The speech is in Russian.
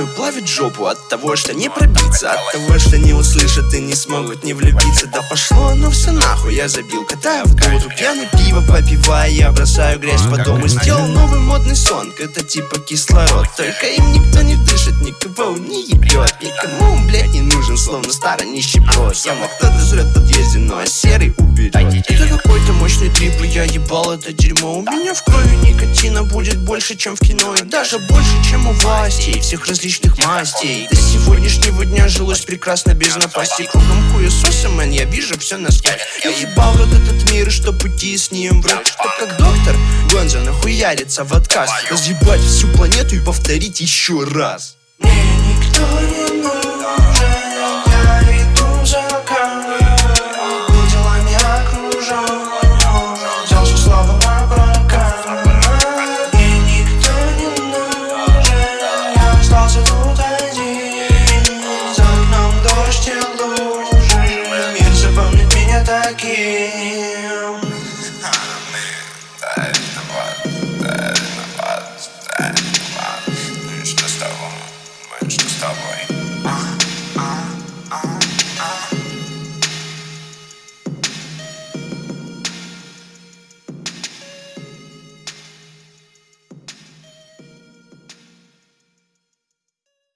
и Мою плавит жопу от того, что не пробиться От того, что не услышат и не смогут не влюбиться. Да пошло ну все нахуй, я забил, катаю в воду Пьяный пиво попивая, я бросаю грязь по дому Сделал новый модный сон, это типа кислород. Только им никто не дышит, никого не ебет Никому, блядь, не нужен, словно старый нищеброд Яма кто-то жрет подъезде, но а серый уберет Это какой-то мощный трип, и я ебал это дерьмо. У меня в крови никотина будет больше, чем в кино И даже больше, чем у властей Всех различных мастей. До сегодняшнего дня жилось прекрасно без напасти Кругом хуесоса, мэн, я вижу все насквозь Я ебал вот этот мир, что пути с ним врать Чтоб как доктор Гонза нахуярится в отказ. Разъебать всю планету и повторить еще раз. Мне меня таким Ну и что с того? Ну и что с тобой?